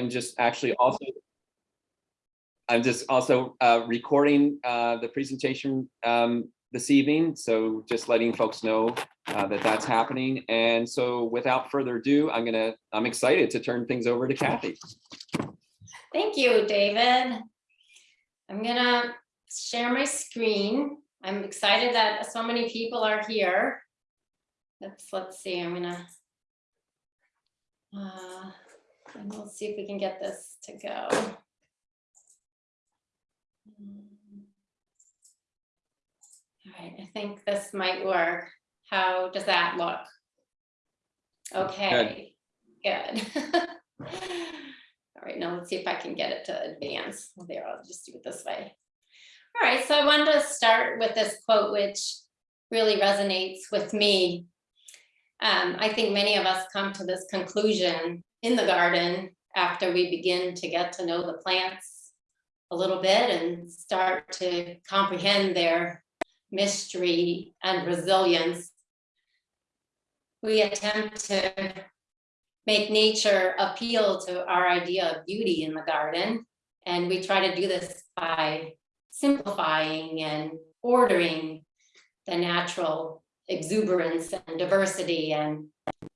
am just actually also I'm just also uh, recording uh, the presentation um, this evening, so just letting folks know uh, that that's happening. And so without further ado, I'm gonna, I'm excited to turn things over to Kathy. Thank you, David. I'm gonna share my screen. I'm excited that so many people are here. Let's, let's see, I'm gonna. And we'll see if we can get this to go. All right, I think this might work. How does that look? Okay, good. All right, now let's see if I can get it to advance. Well, There, I'll just do it this way. All right, so I wanted to start with this quote, which really resonates with me. Um, I think many of us come to this conclusion in the garden after we begin to get to know the plants a little bit and start to comprehend their mystery and resilience. We attempt to make nature appeal to our idea of beauty in the garden. And we try to do this by simplifying and ordering the natural exuberance and diversity and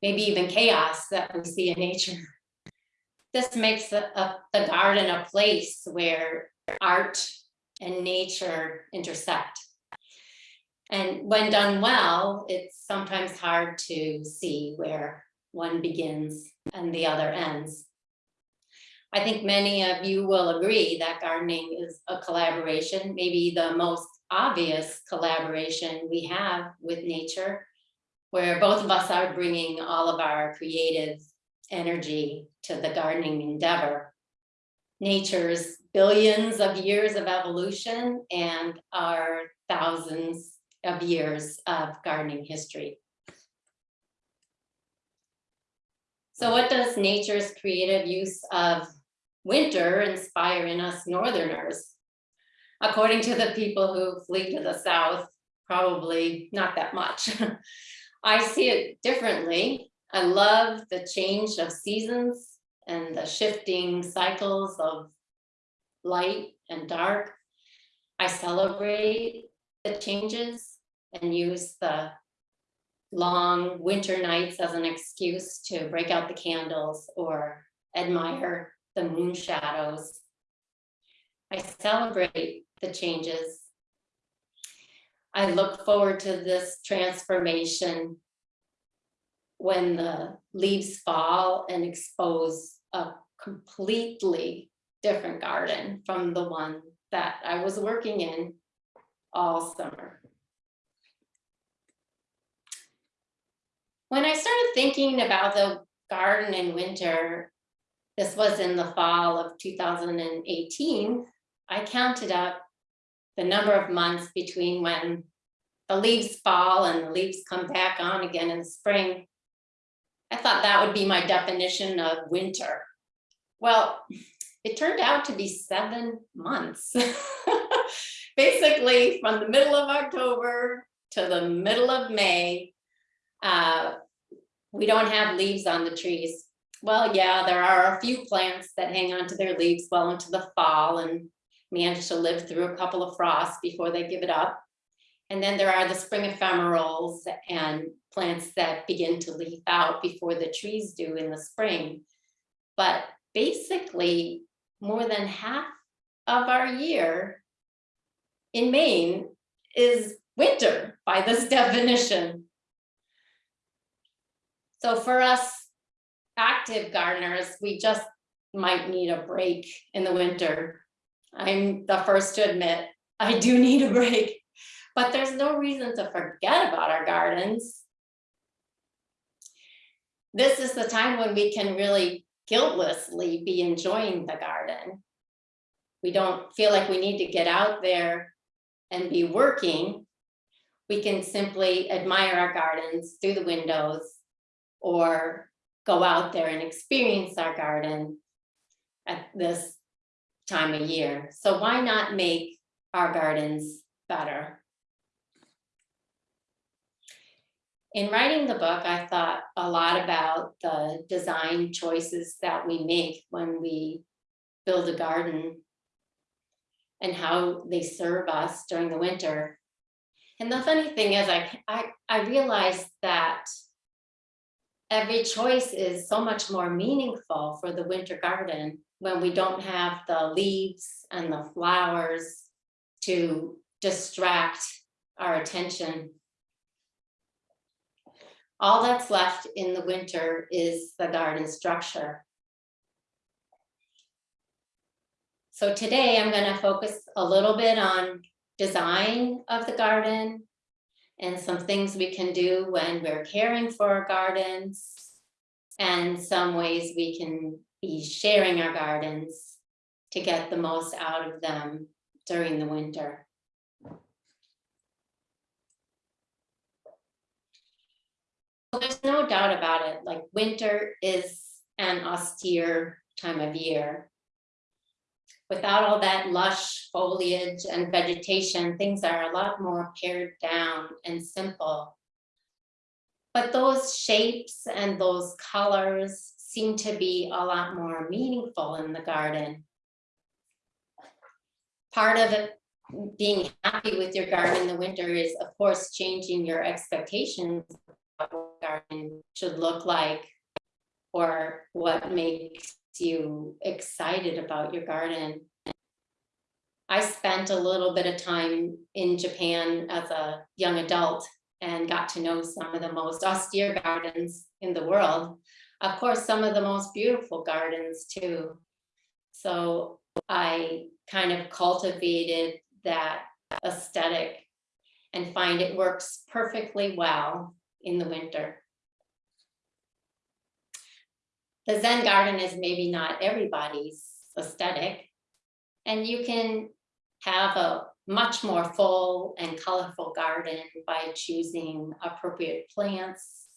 maybe even chaos that we see in nature. This makes the, a- the garden a place where art and nature intersect. And when done well, it's sometimes hard to see where one begins and the other ends. I think many of you will agree that gardening is a collaboration, maybe the most obvious collaboration we have with nature, where both of us are bringing all of our creative energy to the gardening endeavor. Nature's billions of years of evolution and our thousands of years of gardening history. So what does nature's creative use of winter inspire in us northerners? According to the people who flee to the south, probably not that much. I see it differently. I love the change of seasons and the shifting cycles of light and dark. I celebrate the changes and use the long winter nights as an excuse to break out the candles or admire the moon shadows. I celebrate the changes. I look forward to this transformation when the leaves fall and expose a completely different garden from the one that I was working in all summer. When I started thinking about the garden in winter, this was in the fall of 2018, I counted up the number of months between when the leaves fall and the leaves come back on again in spring. I thought that would be my definition of winter. Well, it turned out to be seven months. Basically, from the middle of October to the middle of May, uh, we don't have leaves on the trees. Well, yeah, there are a few plants that hang on to their leaves well into the fall and manage to live through a couple of frosts before they give it up. And then there are the spring ephemerals and plants that begin to leaf out before the trees do in the spring. But basically, more than half of our year in Maine is winter by this definition. So for us active gardeners, we just might need a break in the winter. I'm the first to admit, I do need a break, but there's no reason to forget about our gardens. This is the time when we can really guiltlessly be enjoying the garden. We don't feel like we need to get out there and be working. We can simply admire our gardens through the windows or go out there and experience our garden at this time of year. So why not make our gardens better? in writing the book, I thought a lot about the design choices that we make when we build a garden and how they serve us during the winter. And the funny thing is, I, I, I realized that every choice is so much more meaningful for the winter garden when we don't have the leaves and the flowers to distract our attention. All that's left in the winter is the garden structure. So today I'm going to focus a little bit on design of the garden and some things we can do when we're caring for our gardens and some ways we can be sharing our gardens to get the most out of them during the winter. Well, There's no doubt about it, like winter is an austere time of year. Without all that lush foliage and vegetation, things are a lot more pared down and simple. But those shapes and those colors seem to be a lot more meaningful in the garden. Part of it, being happy with your garden in the winter is, of course, changing your expectations of what garden should look like or what makes you excited about your garden. I spent a little bit of time in Japan as a young adult and got to know some of the most austere gardens in the world. Of course, some of the most beautiful gardens too. So I kind of cultivated that aesthetic and find it works perfectly well in the winter. The Zen garden is maybe not everybody's aesthetic. And you can have a much more full and colorful garden by choosing appropriate plants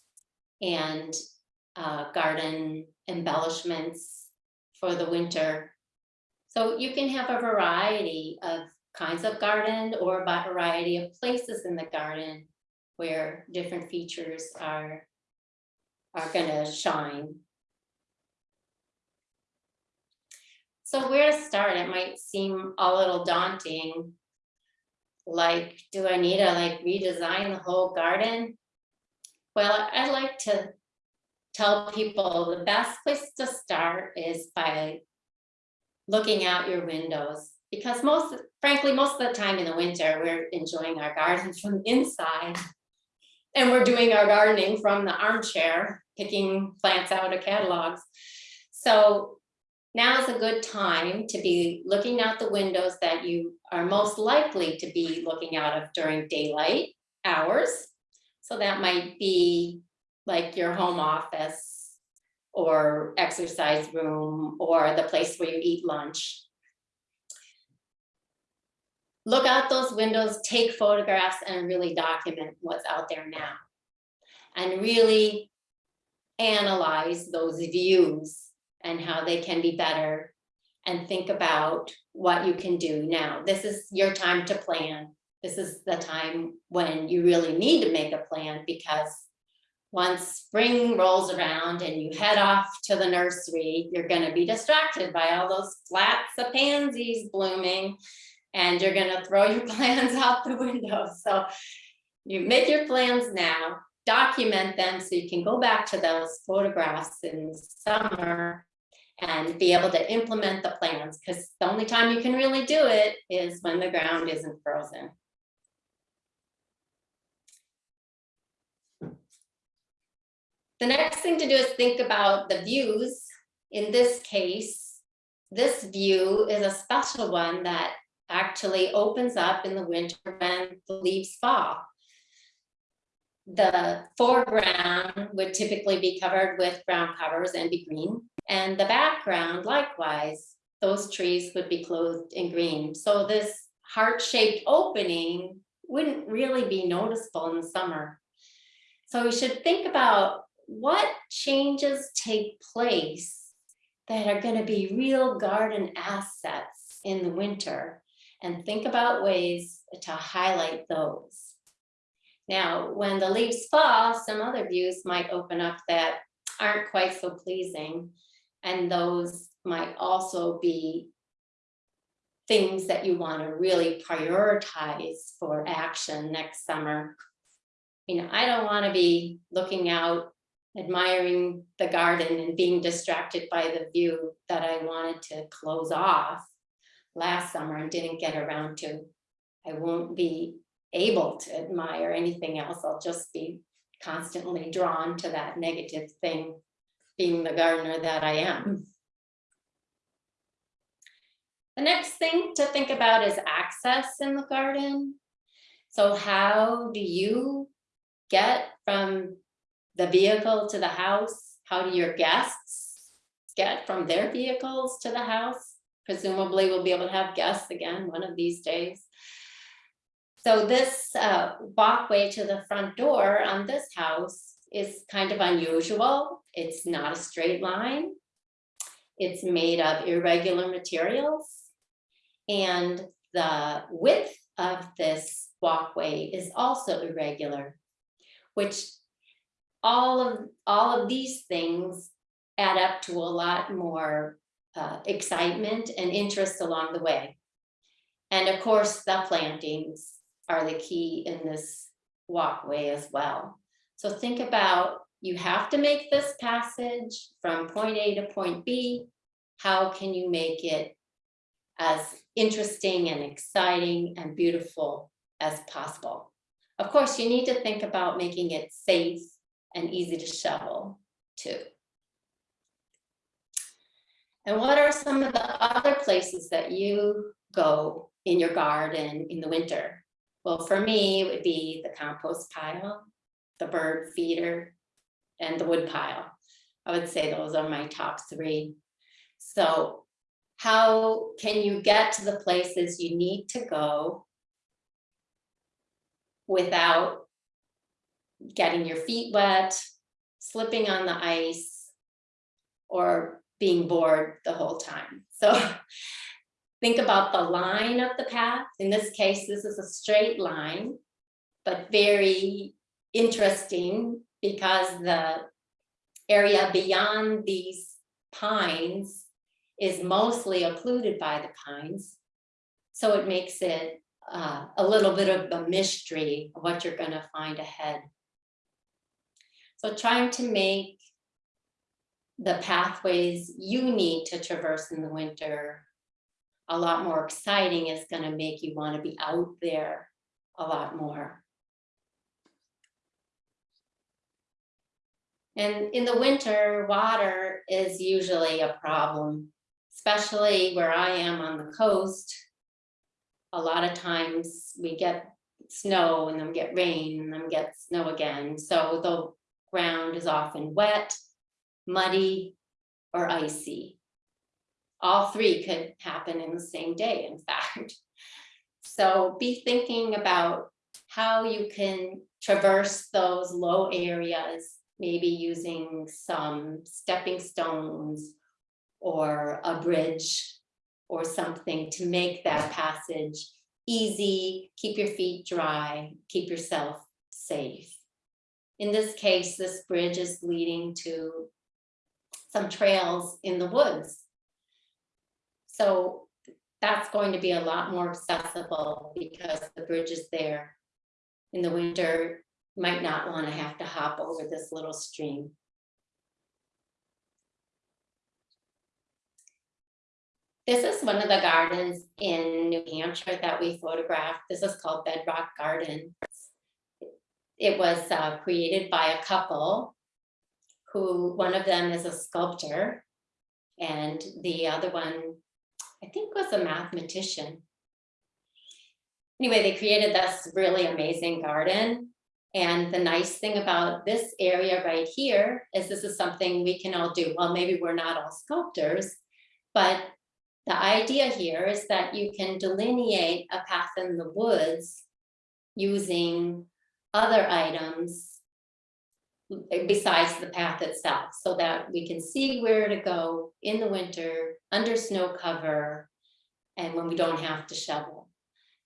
and uh, garden embellishments for the winter. So you can have a variety of kinds of garden or a variety of places in the garden where different features are, are gonna shine. So where to start? It might seem a little daunting. Like, do I need to like redesign the whole garden? Well, I'd like to tell people the best place to start is by looking out your windows because most, frankly, most of the time in the winter, we're enjoying our gardens from inside. And we're doing our gardening from the armchair, picking plants out of catalogs. So now is a good time to be looking out the windows that you are most likely to be looking out of during daylight hours. So that might be like your home office or exercise room or the place where you eat lunch. Look out those windows, take photographs and really document what's out there now. And really analyze those views and how they can be better and think about what you can do now. This is your time to plan. This is the time when you really need to make a plan because once spring rolls around and you head off to the nursery, you're going to be distracted by all those flats of pansies blooming and you're going to throw your plans out the window. So you make your plans now, document them so you can go back to those photographs in the summer and be able to implement the plans because the only time you can really do it is when the ground isn't frozen. The next thing to do is think about the views. In this case, this view is a special one that actually opens up in the winter when the leaves fall. The foreground would typically be covered with ground covers and be green. And the background, likewise, those trees would be clothed in green. So this heart-shaped opening wouldn't really be noticeable in the summer. So we should think about what changes take place that are going to be real garden assets in the winter and think about ways to highlight those. Now, when the leaves fall, some other views might open up that aren't quite so pleasing. And those might also be things that you want to really prioritize for action next summer. You know, I don't want to be looking out, admiring the garden and being distracted by the view that I wanted to close off last summer and didn't get around to. I won't be able to admire anything else. I'll just be constantly drawn to that negative thing, being the gardener that I am. The next thing to think about is access in the garden. So how do you get from the vehicle to the house? How do your guests get from their vehicles to the house? Presumably we'll be able to have guests again one of these days. So this uh, walkway to the front door on this house is kind of unusual. It's not a straight line. It's made of irregular materials. And the width of this walkway is also irregular, which all of, all of these things add up to a lot more uh, excitement and interest along the way. And of course, the plantings are the key in this walkway as well. So think about, you have to make this passage from point A to point B. How can you make it as interesting and exciting and beautiful as possible? Of course, you need to think about making it safe and easy to shovel too. And what are some of the other places that you go in your garden in the winter? Well, for me, it would be the compost pile, the bird feeder, and the wood pile. I would say those are my top three. So how can you get to the places you need to go without getting your feet wet, slipping on the ice, or being bored the whole time? So Think about the line of the path. In this case, this is a straight line, but very interesting because the area beyond these pines is mostly occluded by the pines. So it makes it uh, a little bit of a mystery of what you're going to find ahead. So trying to make the pathways you need to traverse in the winter a lot more exciting is going to make you want to be out there a lot more. And in the winter, water is usually a problem, especially where I am on the coast. A lot of times we get snow and then get rain and then get snow again. So ground is often wet, muddy, or icy all three could happen in the same day, in fact. So be thinking about how you can traverse those low areas, maybe using some stepping stones or a bridge or something to make that passage easy, keep your feet dry, keep yourself safe. In this case, this bridge is leading to some trails in the woods so that's going to be a lot more accessible because the bridge is there. In the winter, might not want to have to hop over this little stream. This is one of the gardens in New Hampshire that we photographed. This is called Bedrock Gardens. It was uh, created by a couple who, one of them is a sculptor and the other one I think was a mathematician. Anyway, they created this really amazing garden. And the nice thing about this area right here is this is something we can all do. Well, maybe we're not all sculptors, but the idea here is that you can delineate a path in the woods using other items eh, besides the path itself so that we can see where to go in the winter under snow cover and when we don't have to shovel.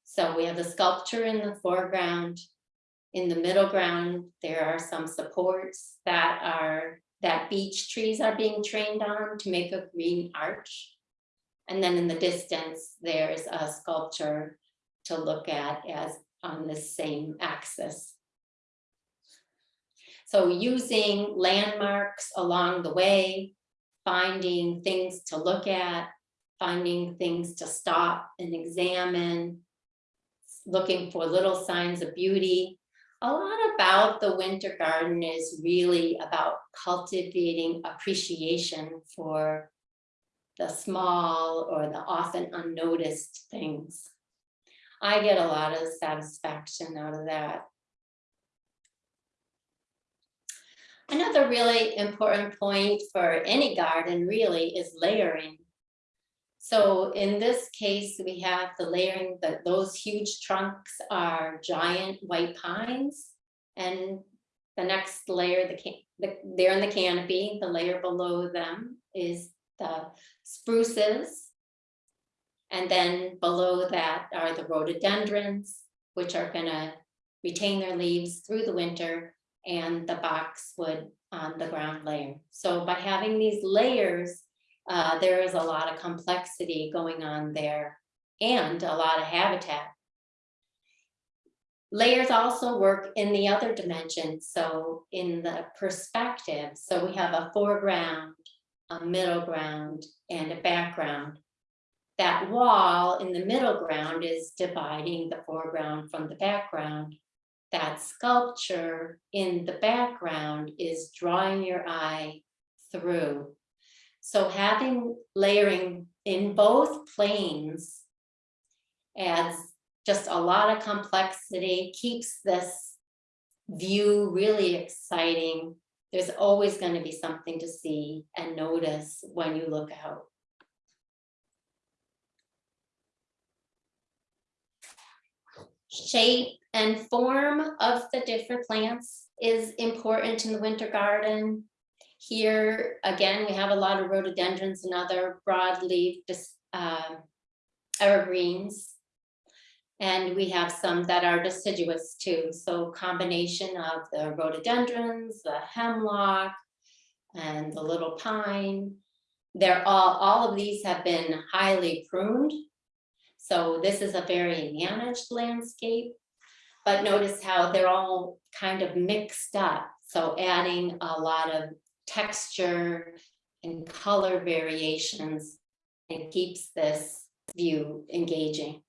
So we have the sculpture in the foreground In the middle ground, there are some supports that are, that beech trees are being trained on to make a green arch. And then in the distance, there's a sculpture to look at as on the same axis. So using landmarks along the way, finding things to look at, finding things to stop and examine, looking for little signs of beauty. A lot about the winter garden is really about cultivating appreciation for the small or the often unnoticed things. I get a lot of satisfaction out of that. Another really important point for any garden really is layering. So in this case, we have the layering, that those huge trunks are giant white pines. And the next layer, the, the, they're in the canopy, the layer below them is the spruces. And then below that are the rhododendrons, which are gonna retain their leaves through the winter and the boxwood on the ground layer. So by having these layers, uh, there is a lot of complexity going on there and a lot of habitat. Layers also work in the other dimension, so in the perspective, so we have a foreground, a middle ground, and a background. That wall in the middle ground is dividing the foreground from the background. That sculpture in the background is drawing your eye through. So having layering in both planes adds just a lot of complexity, keeps this view really exciting. There's always going to be something to see and notice when you look out. Shape and form of the different plants is important in the winter garden. Here, again, we have a lot of rhododendrons and other broadleaf uh, evergreens. And we have some that are deciduous too. So combination of the rhododendrons, the hemlock, and the little pine. They're all, all of these have been highly pruned. So this is a very managed landscape. But notice how they're all kind of mixed up. So adding a lot of texture and color variations and keeps this view engaging.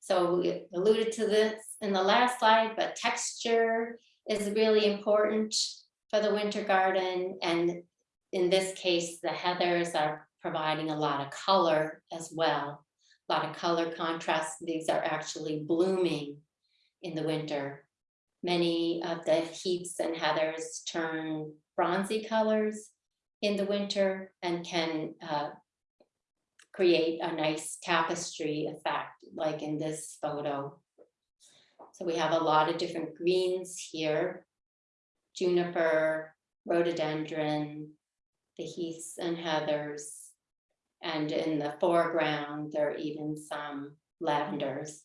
So we alluded to this in the last slide, but texture is really important for the winter garden. And in this case, the heathers are providing a lot of color as well. A lot of color contrast. These are actually blooming in the winter. Many of the heaths and heathers turn bronzy colors in the winter and can uh, create a nice tapestry effect, like in this photo. So we have a lot of different greens here. Juniper, rhododendron, the heaths and heathers. And in the foreground, there are even some lavenders.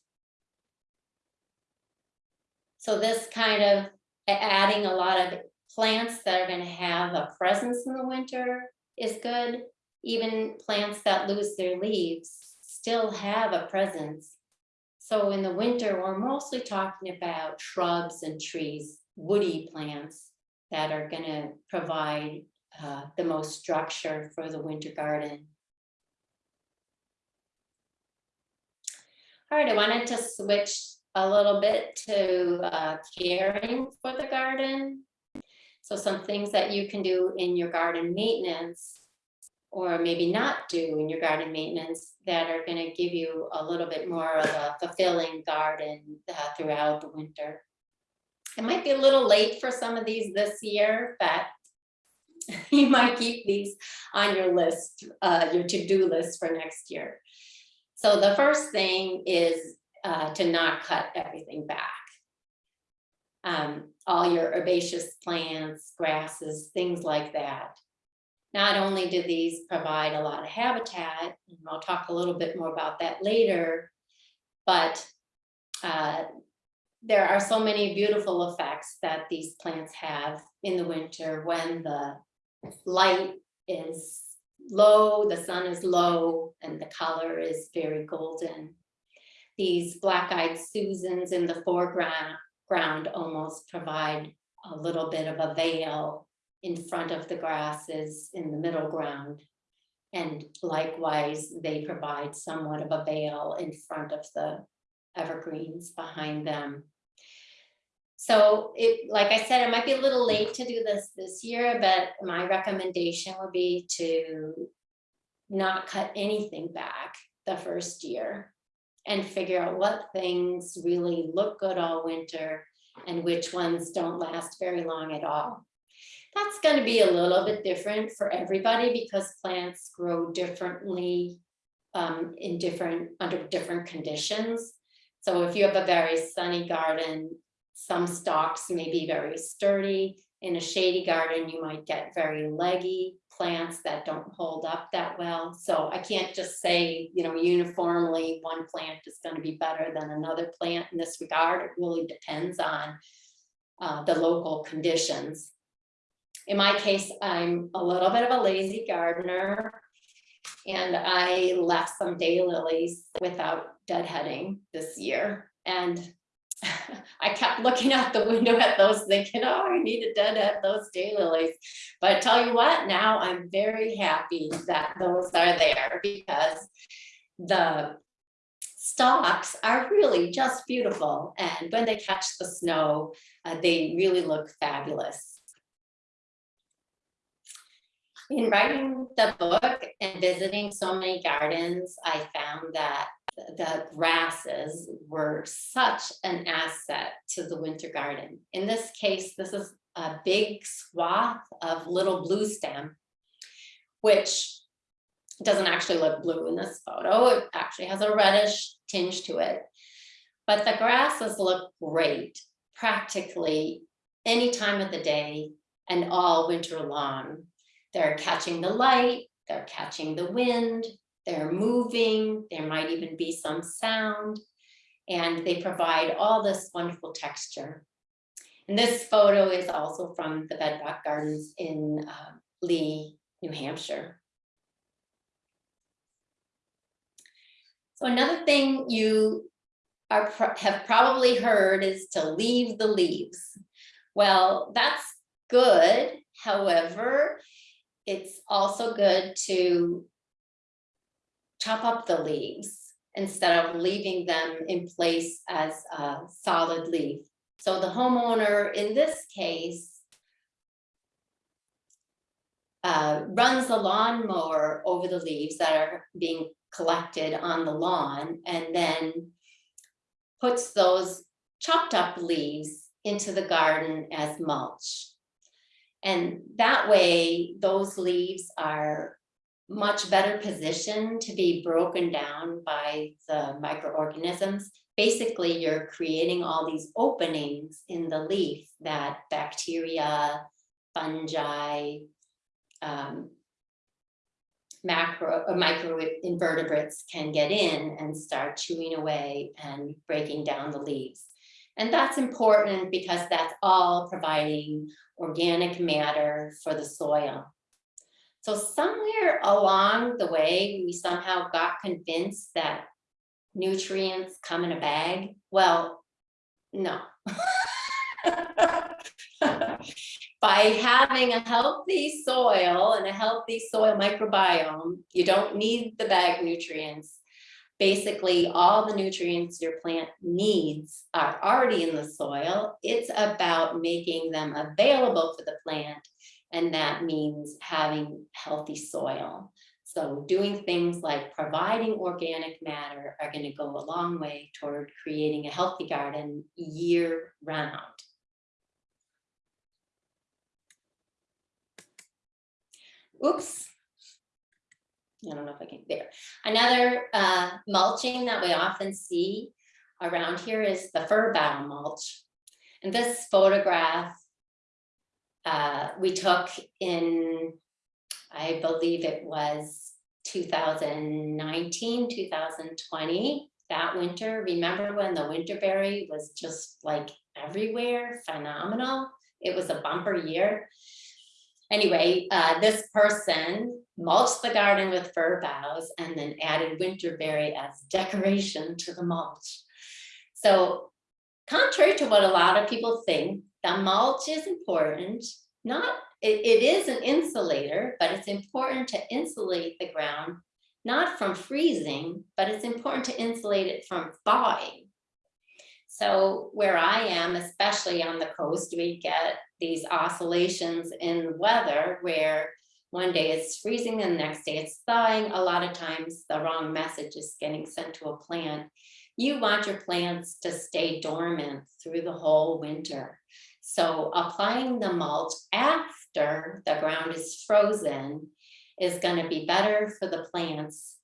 So this kind of adding a lot of plants that are going to have a presence in the winter is good. Even plants that lose their leaves still have a presence. So in the winter, we're mostly talking about shrubs and trees, woody plants that are going to provide uh, the most structure for the winter garden. All right, I wanted to switch a little bit to uh, caring for the garden. So some things that you can do in your garden maintenance or maybe not do in your garden maintenance that are going to give you a little bit more of a fulfilling garden uh, throughout the winter. It might be a little late for some of these this year, but you might keep these on your list, uh, your to-do list for next year. So the first thing is uh, to not cut everything back. Um, all your herbaceous plants, grasses, things like that. Not only do these provide a lot of habitat, and I'll talk a little bit more about that later, but uh, there are so many beautiful effects that these plants have in the winter when the light is low, the sun is low, and the color is very golden. These black-eyed Susans in the foreground ground almost provide a little bit of a veil in front of the grasses in the middle ground. And likewise, they provide somewhat of a veil in front of the evergreens behind them. So it, like I said, it might be a little late to do this this year, but my recommendation would be to not cut anything back the first year and figure out what things really look good all winter and which ones don't last very long at all. That's going to be a little bit different for everybody because plants grow differently um, in different, under different conditions. So if you have a very sunny garden, some stalks may be very sturdy. In a shady garden, you might get very leggy plants that don't hold up that well. So I can't just say, you know, uniformly one plant is going to be better than another plant in this regard. It really depends on uh, the local conditions. In my case, I'm a little bit of a lazy gardener and I left some daylilies without deadheading this year. And I kept looking out the window at those thinking, oh, I need to deadhead those daylilies. But I tell you what, now I'm very happy that those are there because the stalks are really just beautiful. And when they catch the snow, uh, they really look fabulous. In writing the book and visiting so many gardens, I found that the grasses were such an asset to the winter garden. In this case, this is a big swath of little blue stem, which doesn't actually look blue in this photo. It actually has a reddish tinge to it. But the grasses look great practically any time of the day and all winter long. They're catching the light, they're catching the wind, they're moving, there might even be some sound, and they provide all this wonderful texture. And this photo is also from the Bedrock Gardens in uh, Lee, New Hampshire. So another thing you are have probably heard is to leave the leaves. Well, that's good. However, it's also good to chop up the leaves instead of leaving them in place as a solid leaf. So the homeowner in this case uh, runs the lawnmower over the leaves that are being collected on the lawn and then puts those chopped up leaves into the garden as mulch. And that way, those leaves are much better position to be broken down by the microorganisms. Basically, you're creating all these openings in the leaf that bacteria, fungi, um, macro or micro invertebrates can get in and start chewing away and breaking down the leaves. And that's important because that's all providing organic matter for the soil. So somewhere along the way, we somehow got convinced that nutrients come in a bag. Well, no. By having a healthy soil and a healthy soil microbiome, you don't need the bag nutrients. Basically, all the nutrients your plant needs are already in the soil. It's about making them available for the plant and that means having healthy soil. So doing things like providing organic matter are going to go a long way toward creating a healthy garden year round. Oops. I don't know if I can, there. Another uh, mulching that we often see around here is the fir bough mulch. And this photograph uh, we took in, I believe it was 2019, 2020. that winter. Remember when the winterberry was just like everywhere, phenomenal? It was a bumper year. Anyway, uh, this person mulched the garden with fir boughs and then added winterberry as decoration to the mulch. So contrary to what a lot of people think, the mulch is important. Not, it, it is an insulator, but it's important to insulate the ground, not from freezing, but it's important to insulate it from thawing. So where I am, especially on the coast, we get these oscillations in weather where one day it's freezing and the next day it's thawing. A lot of times the wrong message is getting sent to a plant. You want your plants to stay dormant through the whole winter. So applying the mulch after the ground is frozen is going to be better for the plants.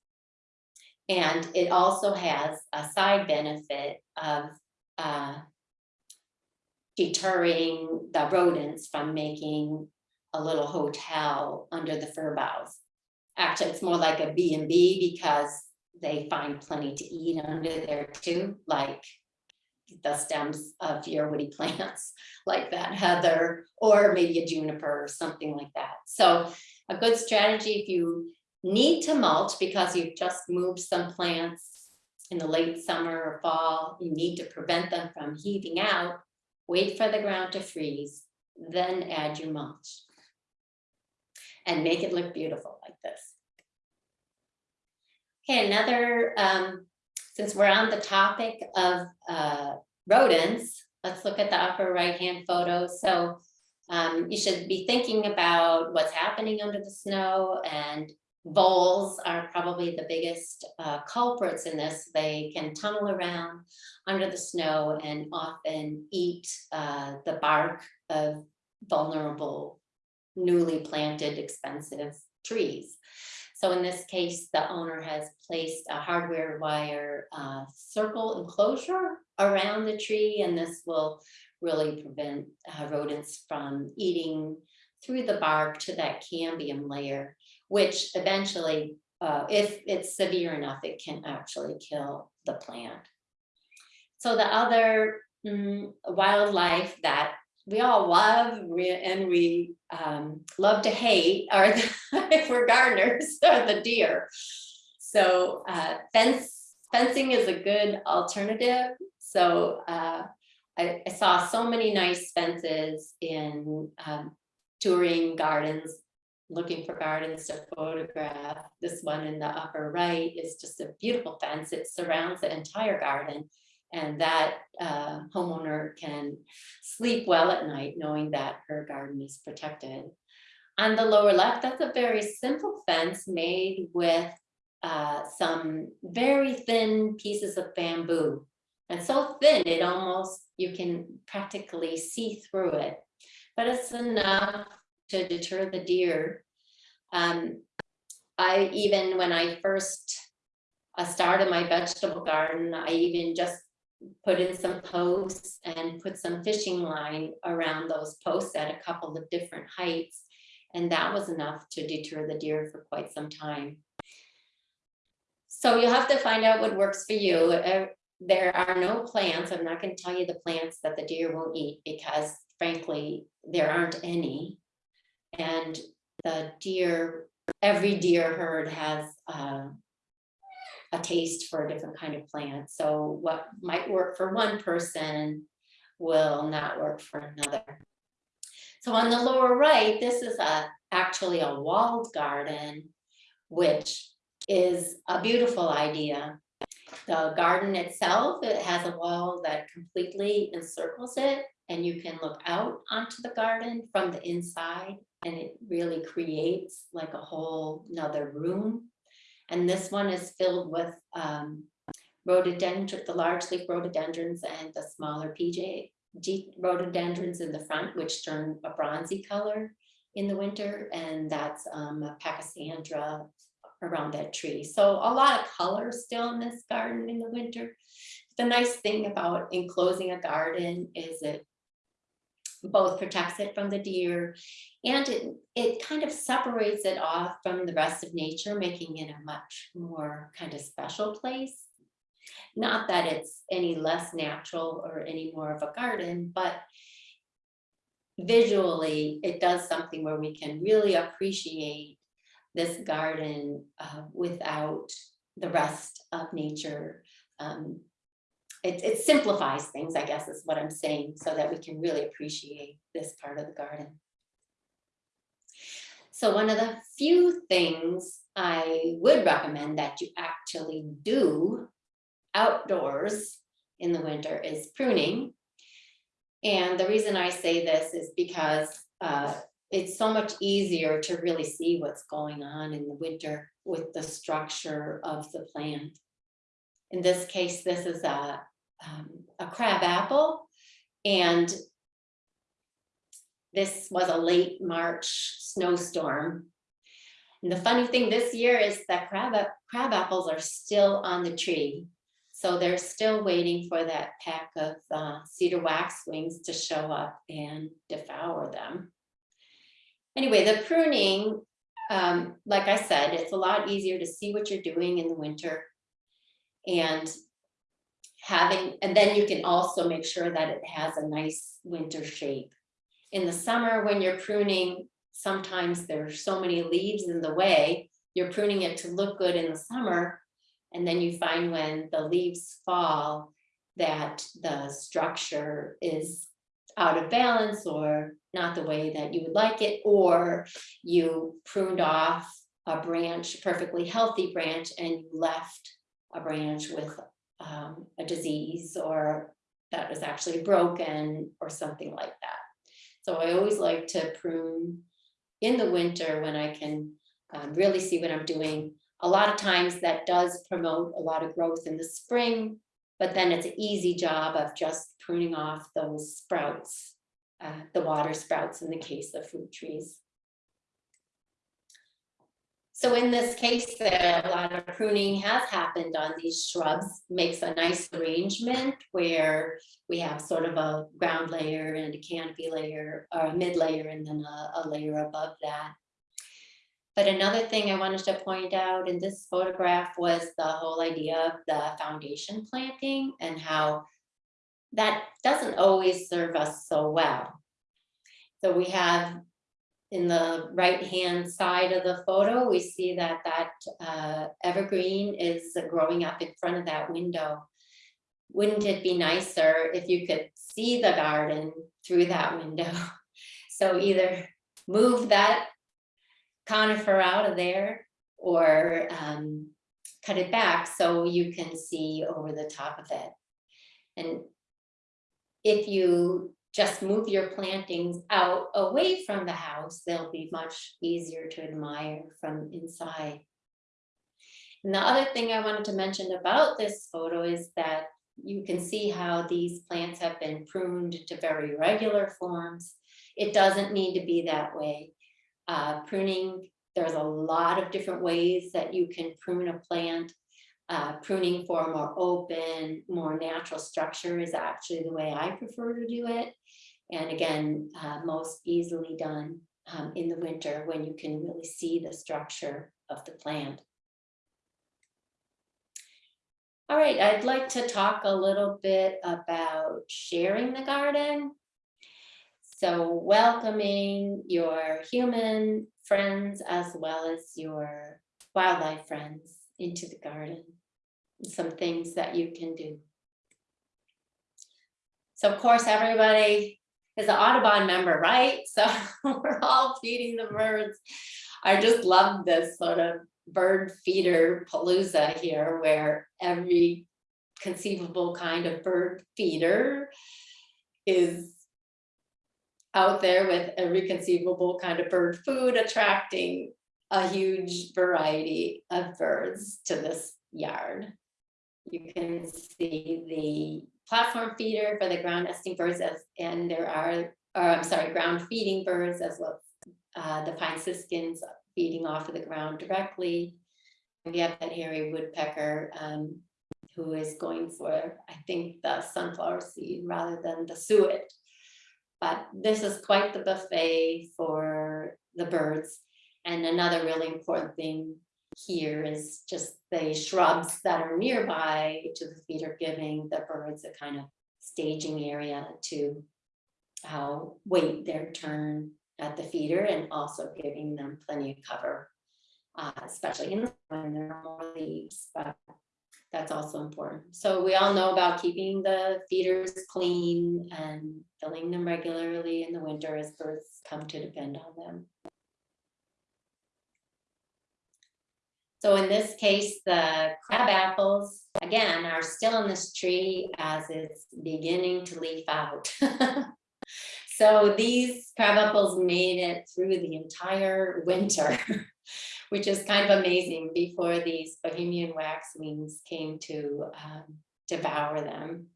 And it also has a side benefit of uh, deterring the rodents from making a little hotel under the fir boughs. Actually, it's more like a B and B because they find plenty to eat under there too, like the stems of your woody plants, like that heather, or maybe a juniper or something like that. So a good strategy if you need to mulch because you've just moved some plants in the late summer or fall, you need to prevent them from heaving out, wait for the ground to freeze, then add your mulch. And make it look beautiful like this. Okay, another, um, since we're on the topic of uh, rodents, let's look at the upper right-hand photo. So um, you should be thinking about what's happening under the snow and voles are probably the biggest uh, culprits in this. They can tunnel around under the snow and often eat uh, the bark of vulnerable, newly planted, expensive trees. So in this case, the owner has placed a hardware wire uh, circle enclosure around the tree, and this will really prevent uh, rodents from eating through the bark to that cambium layer, which eventually, uh, if it's severe enough, it can actually kill the plant. So the other mm, wildlife that we all love and we um, love to hate are if we're gardeners are the deer. So uh, fence fencing is a good alternative. So uh, I, I, saw so many nice fences in um, touring gardens, looking for gardens to photograph. This one in the upper right is just a beautiful fence. It surrounds the entire garden and that uh, homeowner can sleep well at night knowing that her garden is protected. On the lower left, that's a very simple fence made with uh, some very thin pieces of bamboo. And so thin, it almost, you can practically see through it. But it's enough to deter the deer. Um, I even, when I first uh, started my vegetable garden, I even just put in some posts and put some fishing line around those posts at a couple of different heights. And that was enough to deter the deer for quite some time. So you'll have to find out what works for you. Uh, there are no plants. I'm not going to tell you the plants that the deer won't eat because frankly, there aren't any. And the deer, every deer herd has uh, a taste for a different kind of plant. So what might work for one person will not work for another. So on the lower right, this is a actually a walled garden, which is a beautiful idea. The garden itself, it has a wall that completely encircles it and you can look out onto the garden from the inside and it really creates like a whole another room and this one is filled with um, rhododendron, the large leaf rhododendrons and the smaller PJ rhododendrons in the front, which turn a bronzy color in the winter. And that's um, a pachysandra around that tree. So a lot of color still in this garden in the winter. The nice thing about enclosing a garden is it both protects it from the deer and it, it kind of separates it off from the rest of nature, making it a much more kind of special place. Not that it's any less natural or any more of a garden, but visually, it does something where we can really appreciate this garden uh, without the rest of nature. Um, It, it simplifies things, I guess is what I'm saying, so that we can really appreciate this part of the garden. So one of the few things I would recommend that you actually do outdoors in the winter is pruning. And the reason I say this is because uh, it's so much easier to really see what's going on in the winter with the structure of the plant. In this case, this is a, um, a crab apple and this was a late March snowstorm. And the funny thing this year is that crab, crab apples are still on the tree. So they're still waiting for that pack of uh, cedar waxwings to show up and devour them. Anyway, the pruning, um, like I said, it's a lot easier to see what you're doing in the winter. And having, and then you can also make sure that it has a nice winter shape. In the summer, when you're pruning, sometimes there are so many leaves in the way, you're pruning it to look good in the summer. And then you find when the leaves fall, that the structure is out of balance or not the way that you would like it, or you pruned off a branch, perfectly healthy branch, and you left a branch with um, a disease or that is actually broken or something like that. So I always like to prune in the winter when I can um, really see what I'm doing. A lot of times that does promote a lot of growth in the spring, but then it's an easy job of just pruning off those sprouts, uh, the water sprouts in the case of fruit trees. So in this case, a lot of pruning has happened on these shrubs, makes a nice arrangement where we have sort of a ground layer and a canopy layer, or a mid layer, and then a, a layer above that. But another thing I wanted to point out in this photograph was the whole idea of the foundation planting and how that doesn't always serve us so well. So we have in the right-hand side of the photo, we see that that uh, evergreen is growing up in front of that window. Wouldn't it be nicer if you could see the garden through that window? So either move that conifer out of there or um, cut it back so you can see over the top of it. And if you just move your plantings out away from the house, they'll be much easier to admire from inside. And the other thing I wanted to mention about this photo is that you can see how these plants have been pruned to very regular forms. It doesn't need to be that way. Uh, pruning, there's a lot of different ways that you can prune a plant. Uh, pruning for a more open, more natural structure is actually the way I prefer to do it. And again, uh, most easily done um, in the winter when you can really see the structure of the plant. All right, I'd like to talk a little bit about sharing the garden. So welcoming your human friends as well as your wildlife friends into the garden. Some things that you can do. So of course, everybody is an Audubon member, right? So we're all feeding the birds. I just love this sort of bird feeder palooza here where every conceivable kind of bird feeder is out there with every conceivable kind of bird food attracting a huge variety of birds to this yard. You can see the platform feeder for the ground nesting birds as, and there are, or I'm sorry, ground feeding birds as well uh, the pine siskins feeding off of the ground directly. We have that hairy woodpecker um, who is going for, I think, the sunflower seed rather than the suet. But this is quite the buffet for the birds. And another really important thing here is just the shrubs that are nearby to the feeder, giving the birds a kind of staging area to uh, wait their turn at the feeder and also giving them plenty of cover, uh, especially in the when there are more leaves, but that's also important. So we all know about keeping the feeders clean and filling them regularly in the winter as birds come to depend on them. So in this case, the crab apples, again, are still in this tree as it's beginning to leaf out. So these crab apples made it through the entire winter, which is kind of amazing before these Bohemian waxwings came to um, devour them.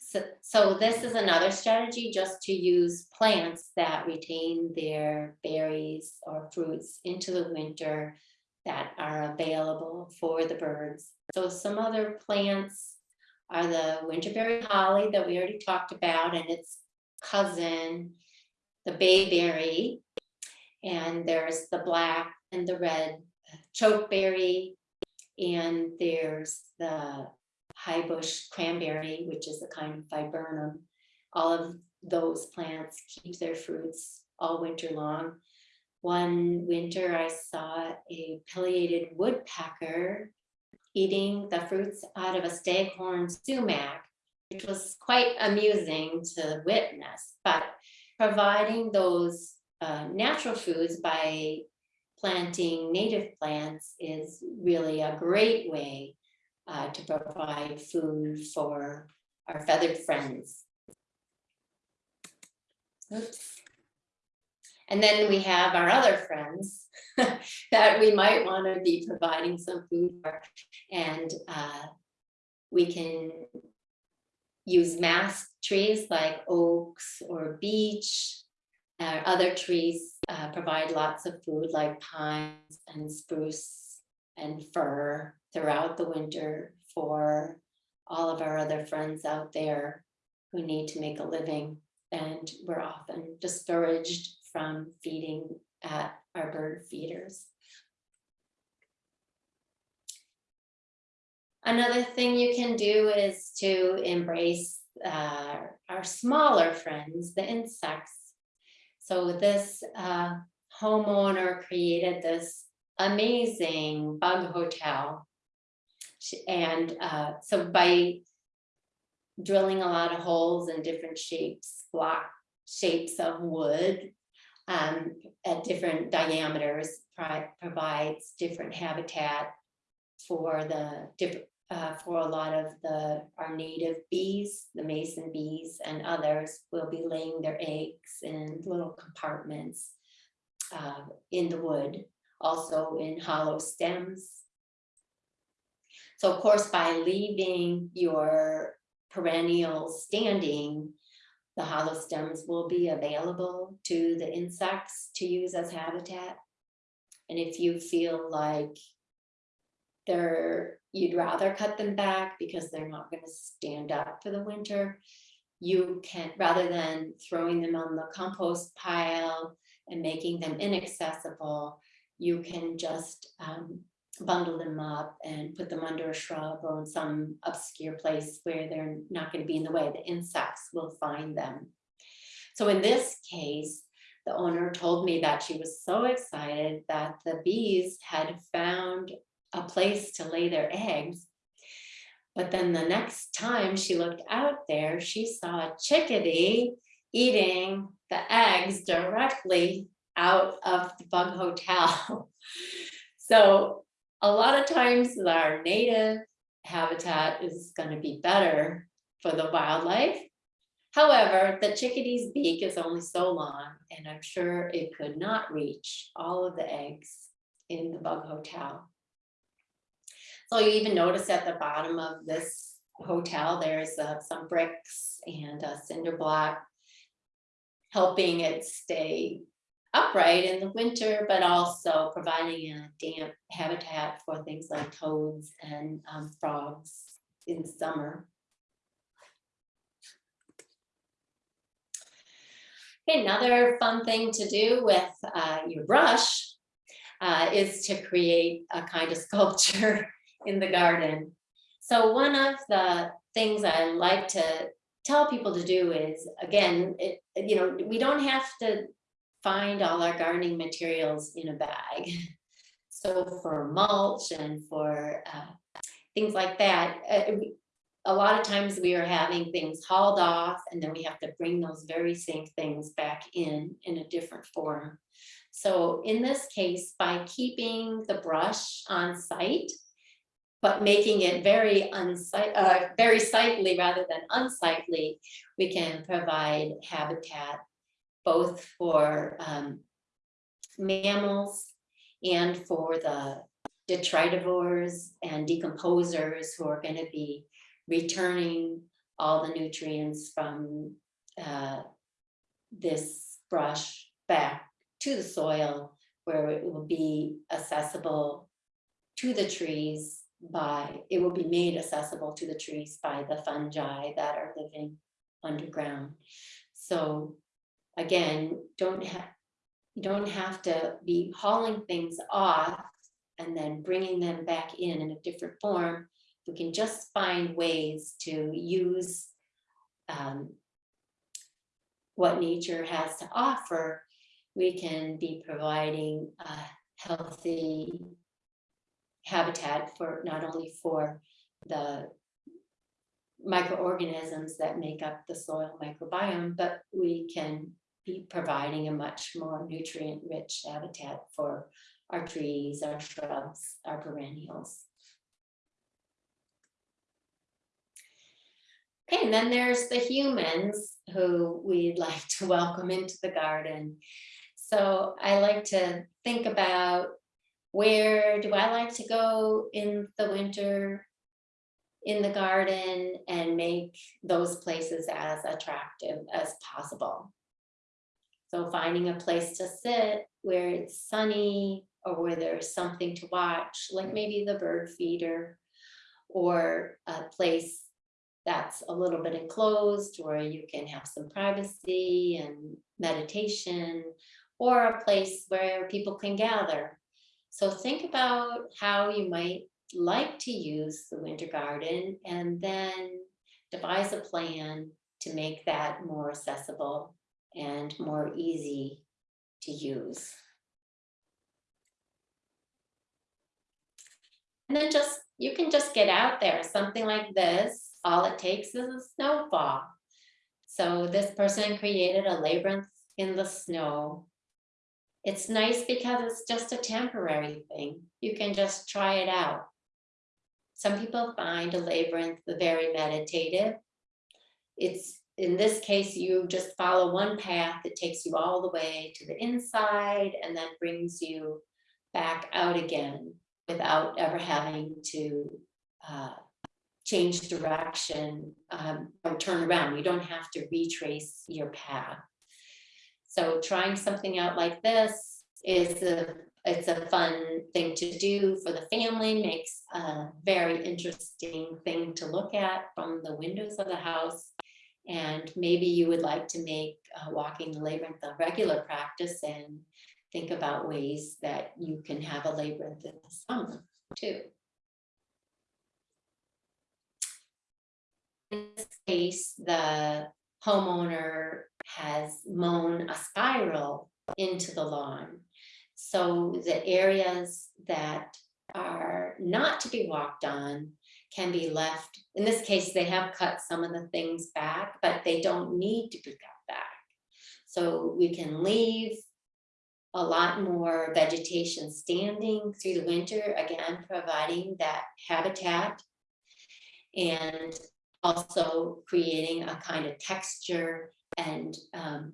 So, so this is another strategy just to use plants that retain their berries or fruits into the winter that are available for the birds. So some other plants are the winterberry holly that we already talked about and its cousin, the bayberry. And there's the black and the red uh, chokeberry. And there's the high bush cranberry, which is a kind of viburnum. All of those plants keep their fruits all winter long. One winter I saw a pileated woodpecker eating the fruits out of a staghorn sumac, which was quite amusing to witness, but providing those uh, natural foods by planting native plants is really a great way uh, to provide food for our feathered friends. Oops. And then we have our other friends that we might want to be providing some food for. And uh, we can use mast trees like oaks or beech. Uh, other trees uh, provide lots of food like pines and spruce and fir throughout the winter for all of our other friends out there who need to make a living. And we're often discouraged from feeding at our bird feeders. Another thing you can do is to embrace uh, our smaller friends, the insects. So this uh, homeowner created this amazing bug hotel. And uh, so by drilling a lot of holes in different shapes, block shapes of wood um, at different diameters provides different habitat for the uh, for a lot of the our native bees, the mason bees and others will be laying their eggs in little compartments uh, in the wood, also in hollow stems. So of course, by leaving your perennials standing, the hollow stems will be available to the insects to use as habitat. And if you feel like they're you'd rather cut them back because they're not going to stand up for the winter. You can, rather than throwing them on the compost pile and making them inaccessible, you can just um, bundle them up and put them under a shrub or in some obscure place where they're not going to be in the way. The insects will find them. So in this case, the owner told me that she was so excited that the bees had found a place to lay their eggs. But then the next time she looked out there, she saw a chickadee eating the eggs directly out of the bug hotel. so a lot of times our native habitat is going to be better for the wildlife. However, the chickadee's beak is only so long, and I'm sure it could not reach all of the eggs in the bug hotel. So you even notice at the bottom of this hotel, there's uh, some bricks and a cinder block helping it stay upright in the winter, but also providing a damp habitat for things like toads and um, frogs in summer. Another fun thing to do with uh, your brush uh, is to create a kind of sculpture in the garden. So one of the things I like to tell people to do is, again, it, you know, we don't have to find all our gardening materials in a bag. So for mulch and for uh, things like that, uh, a lot of times we are having things hauled off and then we have to bring those very same things back in, in a different form. So in this case, by keeping the brush on site, but making it very unsightly, uh, very sightly rather than unsightly, we can provide habitat both for um, mammals and for the detritivores and decomposers who are going to be returning all the nutrients from uh, this brush back to the soil where it will be accessible to the trees by, it will be made accessible to the trees by the fungi that are living underground. So again, don't have, you don't have to be hauling things off and then bringing them back in in a different form. We can just find ways to use um, what nature has to offer. We can be providing a healthy habitat for not only for the microorganisms that make up the soil microbiome, but we can be providing a much more nutrient rich habitat for our trees, our shrubs, our perennials. Okay, and then there's the humans who we'd like to welcome into the garden. So I like to think about where do I like to go in the winter in the garden and make those places as attractive as possible. So finding a place to sit where it's sunny or where there's something to watch, like maybe the bird feeder or a place that's a little bit enclosed where you can have some privacy and meditation or a place where people can gather. So think about how you might like to use the winter garden and then devise a plan to make that more accessible and more easy to use. And then just, you can just get out there, something like this, all it takes is a snowball. So this person created a labyrinth in the snow. It's nice because it's just a temporary thing. You can just try it out. Some people find a labyrinth very meditative. It's in this case, you just follow one path that takes you all the way to the inside and then brings you back out again without ever having to uh, change direction um, or turn around. You don't have to retrace your path. So trying something out like this is a it's a fun thing to do for the family, makes a very interesting thing to look at from the windows of the house. And maybe you would like to make uh, walking the labyrinth a regular practice and think about ways that you can have a labyrinth in the summer too. This case, the homeowner has mown a spiral into the lawn. So the areas that are not to be walked on can be left. In this case, they have cut some of the things back, but they don't need to be cut back. So we can leave a lot more vegetation standing through the winter, again, providing that habitat and also creating a kind of texture and um,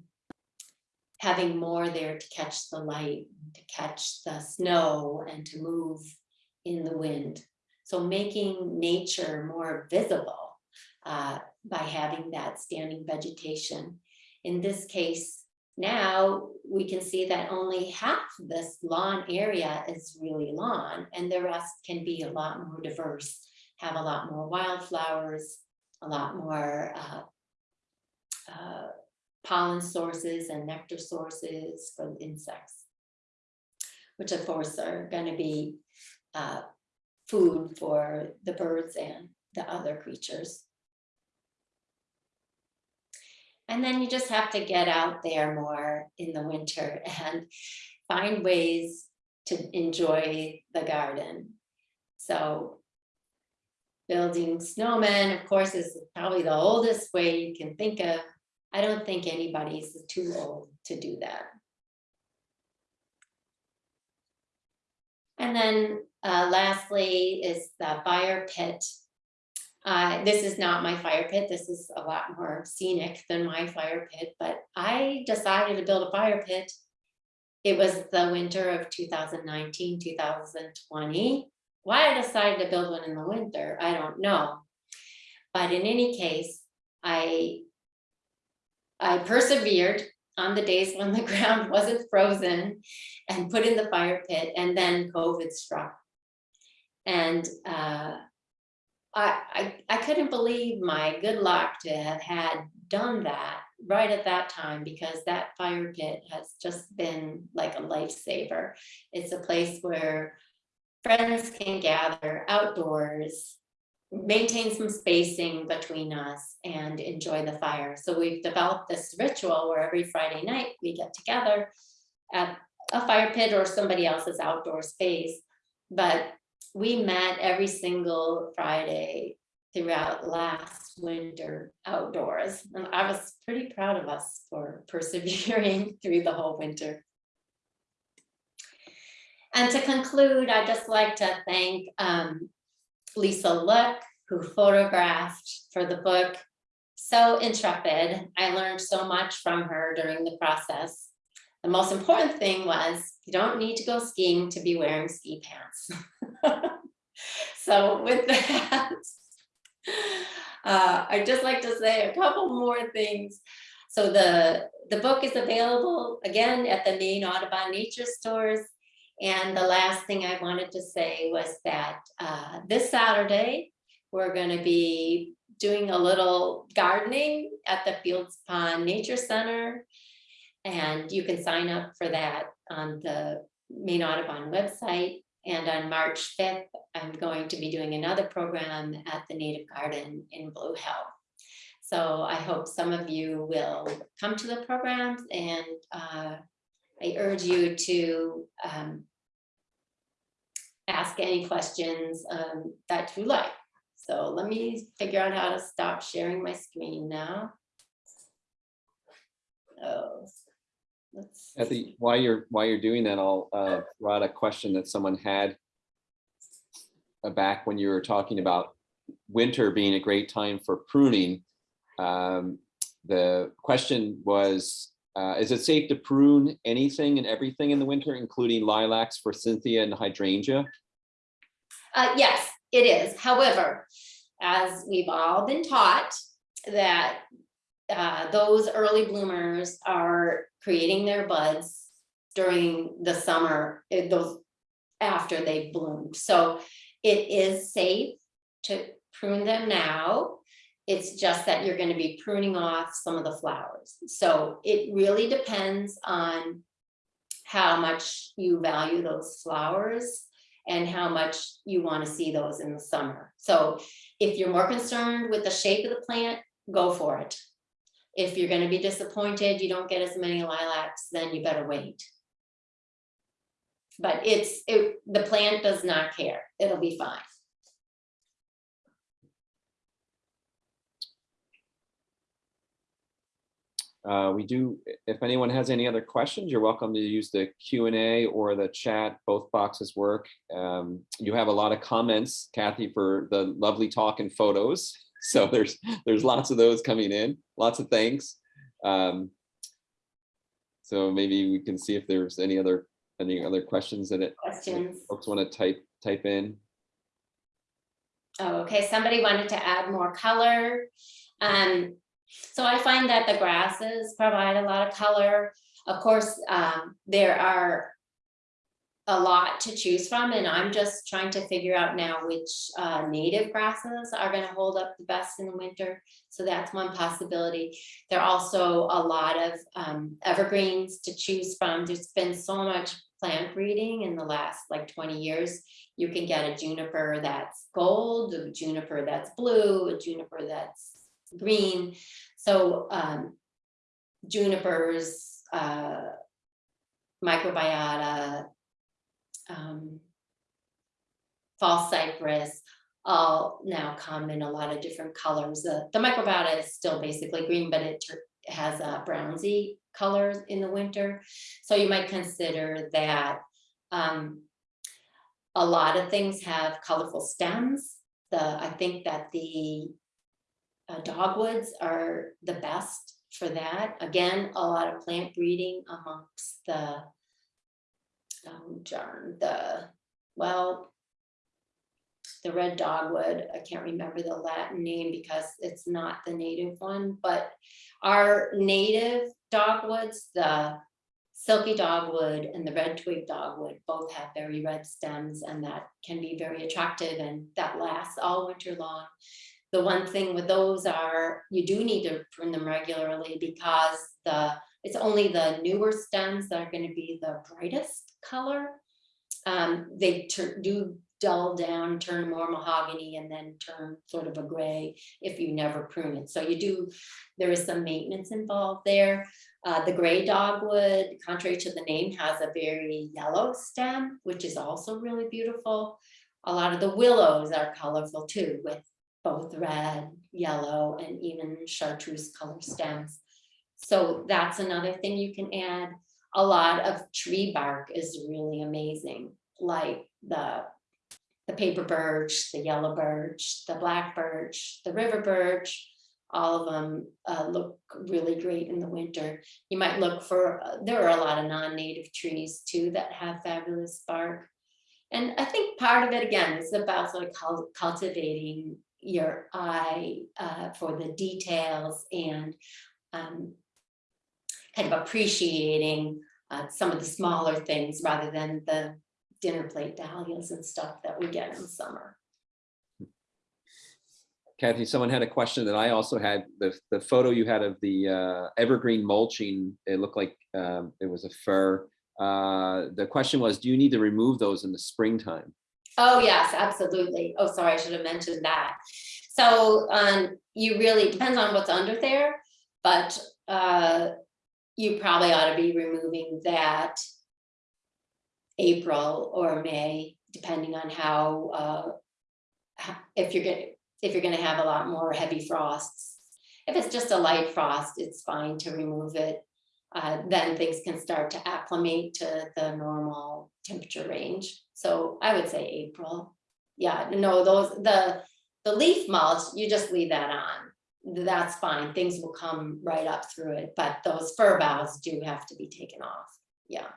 having more there to catch the light, to catch the snow and to move in the wind. So making nature more visible uh, by having that standing vegetation. In this case, now we can see that only half this lawn area is really lawn and the rest can be a lot more diverse, have a lot more wildflowers, a lot more uh, uh, pollen sources and nectar sources for the insects. which of course are gonna be uh, food for the birds and the other creatures. And then you just have to get out there more in the winter and find ways to enjoy the garden. So building snowmen, of course, is probably the oldest way you can think of. I don't think anybody's too old to do that. And then uh, lastly is the fire pit. Uh, this is not my fire pit. This is a lot more scenic than my fire pit, but I decided to build a fire pit. It was the winter of 2019, 2020. Why I decided to build one in the winter, I don't know. But in any case, I I persevered on the days when the ground wasn't frozen and put in the fire pit and then COVID struck. And uh, I, I, I couldn't believe my good luck to have had done that right at that time because that fire pit has just been like a lifesaver. It's a place where friends can gather outdoors, maintain some spacing between us and enjoy the fire. So we've developed this ritual where every Friday night we get together at a fire pit or somebody else's outdoor space. But we met every single Friday throughout last winter outdoors. And I was pretty proud of us for persevering through the whole winter. And to conclude, I'd just like to thank um, Lisa Look, who photographed for the book. So intrepid. I learned so much from her during the process. The most important thing was you don't need to go skiing to be wearing ski pants. so with that, uh, I'd just like to say a couple more things. So the, the book is available again at the Maine Audubon nature stores. And the last thing I wanted to say was that uh, this Saturday, we're going to be doing a little gardening at the Fields Pond Nature Center. And you can sign up for that on the Maine Audubon website. And on March 5th, I'm going to be doing another program at the Native Garden in Blue Hill. So I hope some of you will come to the programs and uh, I urge you to um, ask any questions um, that you like. So let me figure out how to stop sharing my screen now. Oh, let's. At the, while you're, while you're doing that, I'll uh, throw a question that someone had uh, back when you were talking about winter being a great time for pruning. Um, The question was, uh, is it safe to prune anything and everything in the winter, including lilacs, forsythia, and hydrangea? Uh, yes, it is. However, as we've all been taught that uh, those early bloomers are creating their buds during the summer, eh, those after they've bloomed. So it is safe to prune them now. It's just that you're going to be pruning off some of the flowers. So it really depends on how much you value those flowers and how much you want to see those in the summer. So if you're more concerned with the shape of the plant, go for it. If you're going to be disappointed, you don't get as many lilacs, then you better wait. But it's, it, the plant does not care. It'll be fine. Uh, we do, if anyone has any other questions, you're welcome to use the Q and A or the chat. Both boxes work. Um, you have a lot of comments, Kathy, for the lovely talk and photos. So there's there's lots of those coming in. Lots of thanks. Um, so maybe we can see if there's any other any other questions that it Questions? folks want to type type in. Oh, okay, somebody wanted to add more color. Um, so I find that the grasses provide a lot of color. Of course, um, there are a lot to choose from and I'm just trying to figure out now which uh, native grasses are gonna hold up the best in the winter. So that's one possibility. There are also a lot of um, evergreens to choose from. There's been so much plant breeding in the last like 20 years. You can get a juniper that's gold, a juniper that's blue, a juniper that's green. So um, junipers, uh, microbiota, um, false cypress, all now come in a lot of different colors. The, the microbiota is still basically green, but it has a brownsy color in the winter. So you might consider that um, a lot of things have colorful stems. The, I think that the uh, dogwoods are the best for that. Again, a lot of plant breeding amongst the oh darn, the, well, the red dogwood, I can't remember the Latin name because it's not the native one, but our native dogwoods, the silky dogwood and the red twig dogwood both have very red stems and that can be very attractive and that lasts all winter long. The one thing with those are you do need to prune them regularly because the it's only the newer stems that are going to be the brightest color. Um, they do dull down, turn more mahogany and then turn sort of a gray if you never prune it. So you do, there is some maintenance involved there. Uh, the gray dogwood, contrary to the name, has a very yellow stem, which is also really beautiful. A lot of the willows are colorful too, with both red, yellow, and even chartreuse color stems. So that's another thing you can add. A lot of tree bark is really amazing, like the, the paper birch, the yellow birch, the black birch, the river birch. All of them uh, look really great in the winter. You might look for, uh, there are a lot of non-native trees too that have fabulous bark. And I think part of it again is about sort of cultivating your eye uh, for the details and um, kind of appreciating uh, some of the smaller things rather than the dinner plate dahlias and stuff that we get in summer. Kathy, someone had a question that I also had, the, the photo you had of the uh, evergreen mulching, it looked like um, it was a fir. Uh, The question was, do you need to remove those in the springtime? Oh, yes, absolutely. Oh, sorry, I should have mentioned that. So um, you really, depends on what's under there, but uh, you probably ought to be removing that April or May, depending on how, uh, if you're gonna, if you're gonna have a lot more heavy frosts. If it's just a light frost, it's fine to remove it. Uh, then things can start to acclimate to the normal temperature range. So I would say April. Yeah, no, those, the, the leaf mulch, you just leave that on. That's fine. Things will come right up through it, but those fir boughs do have to be taken off. Yeah.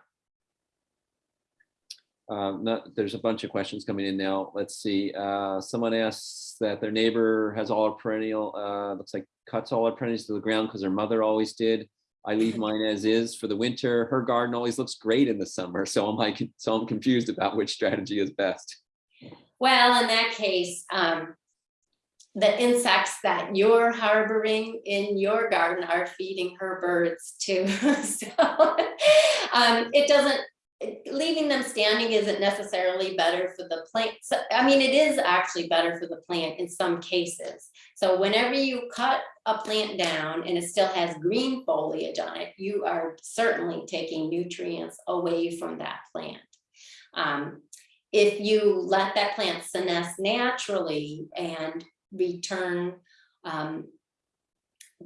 Um, not, there's a bunch of questions coming in now. Let's see. Uh, someone asks that their neighbor has all our perennial, uh, looks like cuts all our perennials to the ground because their mother always did. I leave mine as is for the winter. Her garden always looks great in the summer. So I'm like, so I'm confused about which strategy is best. Well, in that case, um, the insects that you're harboring in your garden are feeding her birds too. So um, it doesn't, leaving them standing isn't necessarily better for the plant. So, I mean, it is actually better for the plant in some cases. So whenever you cut a plant down and it still has green foliage on it, you are certainly taking nutrients away from that plant. Um, if you let that plant senesce naturally and return um,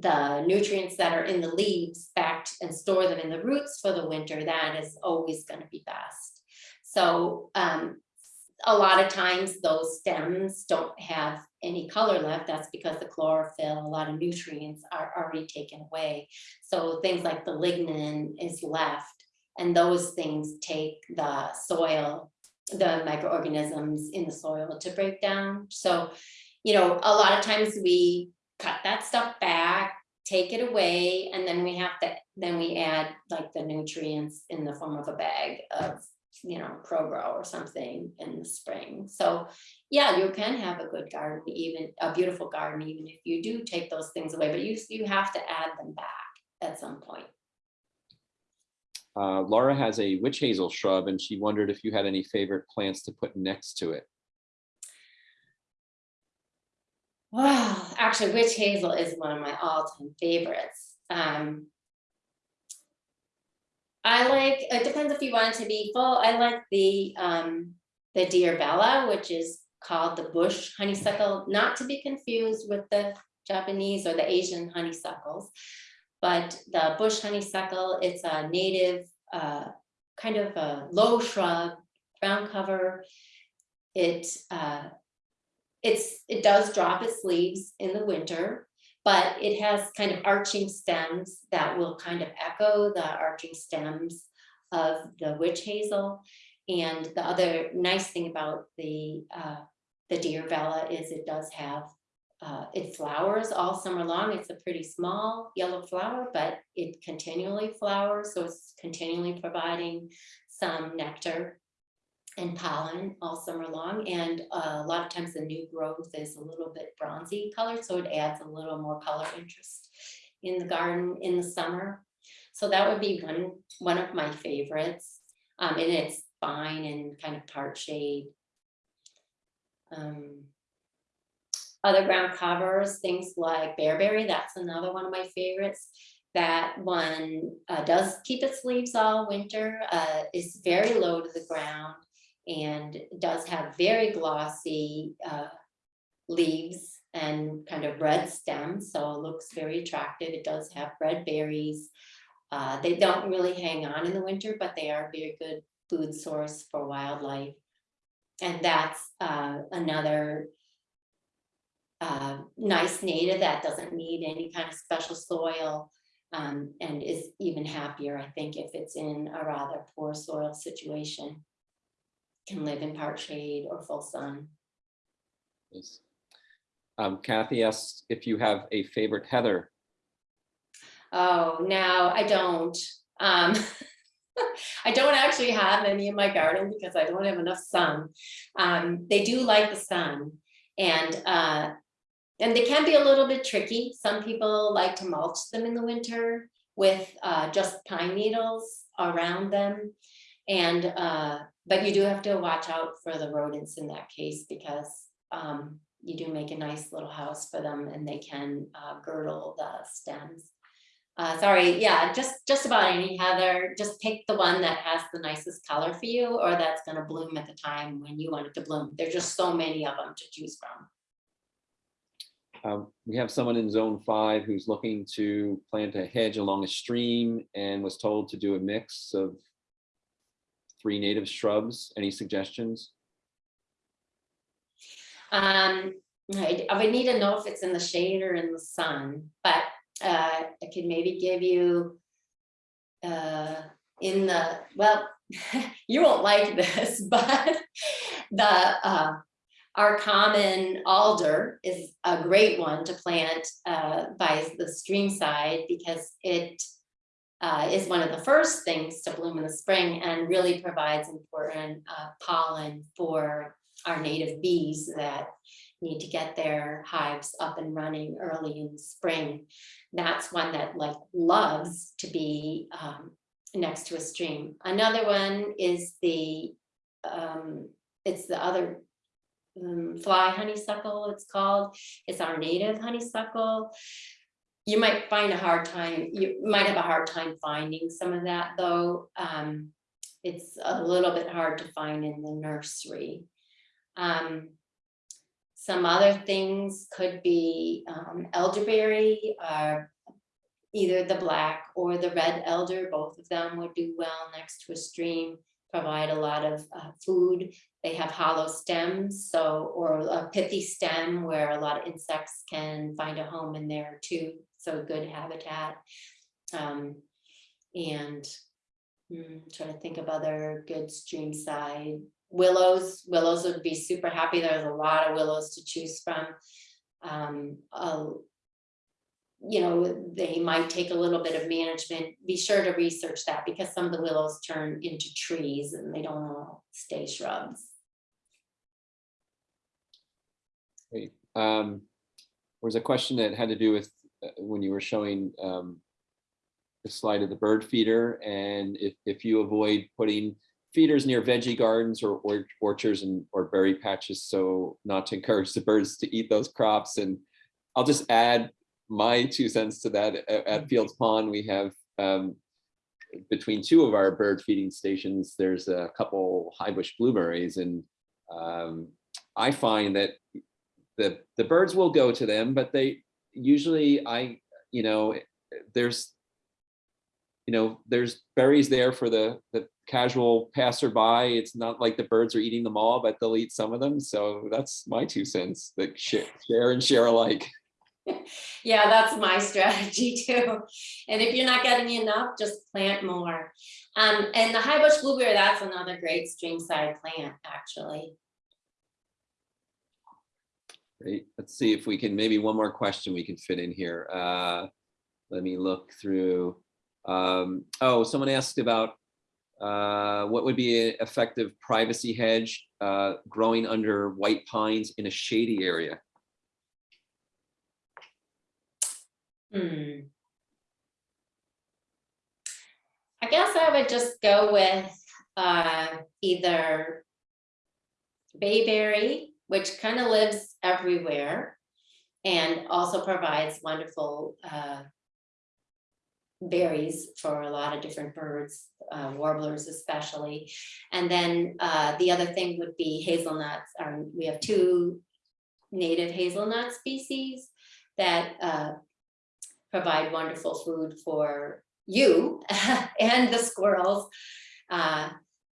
the nutrients that are in the leaves back and store them in the roots for the winter, that is always going to be best. So um, a lot of times those stems don't have any color left. That's because the chlorophyll, a lot of nutrients are already taken away. So things like the lignin is left and those things take the soil, the microorganisms in the soil to break down. So, you know, a lot of times we cut that stuff back, take it away, and then we have to, then we add like the nutrients in the form of a bag of you know, Pro-Gro or something in the spring. So yeah, you can have a good garden, even a beautiful garden, even if you do take those things away, but you, you have to add them back at some point. Uh, Laura has a witch hazel shrub and she wondered if you had any favorite plants to put next to it. Wow, actually, witch hazel is one of my all-time favorites. Um, I like, it depends if you want it to be full, I like the, um, the Diervilla, which is called the bush honeysuckle, not to be confused with the Japanese or the Asian honeysuckles. But the bush honeysuckle, it's a native, uh, kind of a low shrub, ground cover. It, uh, it's, it does drop its leaves in the winter, but it has kind of arching stems that will kind of echo the arching stems of the witch hazel. And the other nice thing about the, uh, the Diervilla is it does have, uh, it flowers all summer long. It's a pretty small yellow flower, but it continually flowers, so it's continually providing some nectar and pollen all summer long. And uh, a lot of times the new growth is a little bit bronzy colored, so it adds a little more color interest in the garden in the summer. So that would be one, one of my favorites. Um, and it's fine and kind of part shade. Um, other ground covers, things like bearberry, that's another one of my favorites. That one uh, does keep its leaves all winter, uh, is very low to the ground and does have very glossy uh, leaves and kind of red stems, so it looks very attractive. It does have red berries. Uh, they don't really hang on in the winter, but they are a very good food source for wildlife. And that's uh, another uh, nice native that doesn't need any kind of special soil um, and is even happier, I think, if it's in a rather poor soil situation can live in part shade or full sun. Yes. Um, Kathy asks if you have a favorite heather. Oh, now I don't. Um, I don't actually have any in my garden because I don't have enough sun. Um, they do like the sun and uh, and they can be a little bit tricky. Some people like to mulch them in the winter with uh, just pine needles around them. And uh, but you do have to watch out for the rodents in that case because um, you do make a nice little house for them and they can uh, girdle the stems. Uh, sorry, yeah, just just about any heather. Just pick the one that has the nicest color for you, or that's going to bloom at the time when you want it to bloom. There's just so many of them to choose from. Um, we have someone in zone five who's looking to plant a hedge along a stream and was told to do a mix of three native shrubs. Any suggestions? Um, I, I would need to know if it's in the shade or in the sun, but uh, I could maybe give you uh, in the, well, you won't like this, but the uh, our common alder is a great one to plant uh, by the stream side because it uh, is one of the first things to bloom in the spring and really provides important uh, pollen for our native bees that need to get their hives up and running early in the spring. That's one that like loves to be um, next to a stream. Another one is the, um, it's the other um, fly honeysuckle it's called. It's our native honeysuckle. You might find a hard time, you might have a hard time finding some of that though. Um, it's a little bit hard to find in the nursery. Um, some other things could be um, elderberry, uh, either the black or the red elder, both of them would do well next to a stream, provide a lot of uh, food. They have hollow stems, so or a pithy stem where a lot of insects can find a home in there too. So good habitat. Um, and mm, trying to think of other good stream side willows. Willows would be super happy. There's a lot of willows to choose from. Um, a, you know, they might take a little bit of management. Be sure to research that because some of the willows turn into trees and they don't all stay shrubs. Great. Um, there was a question that had to do with uh, when you were showing um, the slide of the bird feeder and if, if you avoid putting feeders near veggie gardens or, or orchards and or berry patches, so not to encourage the birds to eat those crops. And I'll just add my two cents to that. At, at Fields Pond, we have um, between two of our bird feeding stations, there's a couple high bush blueberries and um, I find that the the birds will go to them, but they usually I you know there's you know there's berries there for the the casual passerby. It's not like the birds are eating them all, but they'll eat some of them. So that's my two cents. That share, and share alike. Yeah, that's my strategy too. And if you're not getting enough, just plant more. Um, and the high bush blueberry, that's another great streamside plant, actually. Great. Let's see if we can maybe one more question we can fit in here. Uh, let me look through. Um, oh, someone asked about uh, what would be an effective privacy hedge uh, growing under white pines in a shady area. Hmm. I guess I would just go with uh, either bayberry, which kind of lives everywhere and also provides wonderful uh, berries for a lot of different birds, uh, warblers especially. And then uh, the other thing would be hazelnuts. Um, we have two native hazelnut species that uh, provide wonderful food for you and the squirrels.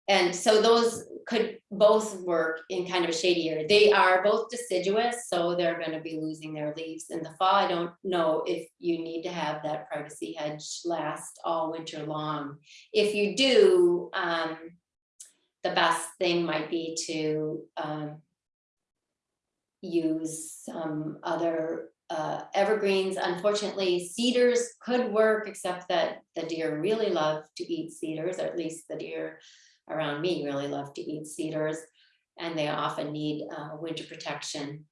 And so those could both work in kind of a shady area. They are both deciduous, so they're going to be losing their leaves in the fall. I don't know if you need to have that privacy hedge last all winter long. If you do, um, the best thing might be to um, use some other uh, evergreens. Unfortunately, cedars could work, except that the deer really love to eat cedars, or at least the deer around me really love to eat cedars, and they often need uh, winter protection.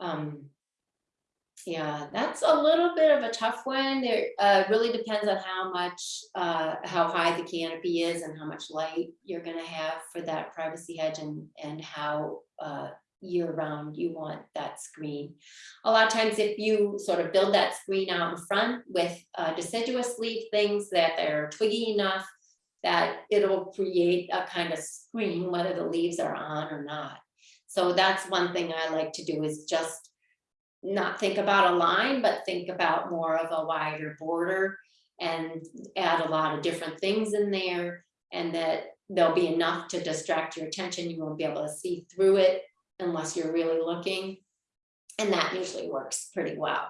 Um, yeah, that's a little bit of a tough one. It uh, really depends on how much, uh, how high the canopy is and how much light you're gonna have for that privacy hedge and, and how uh, year round you want that screen. A lot of times if you sort of build that screen out in front with uh, deciduous leaf things that they're twiggy enough that it'll create a kind of screen whether the leaves are on or not. So that's one thing I like to do is just not think about a line, but think about more of a wider border and add a lot of different things in there and that there'll be enough to distract your attention. You won't be able to see through it unless you're really looking. And that usually works pretty well.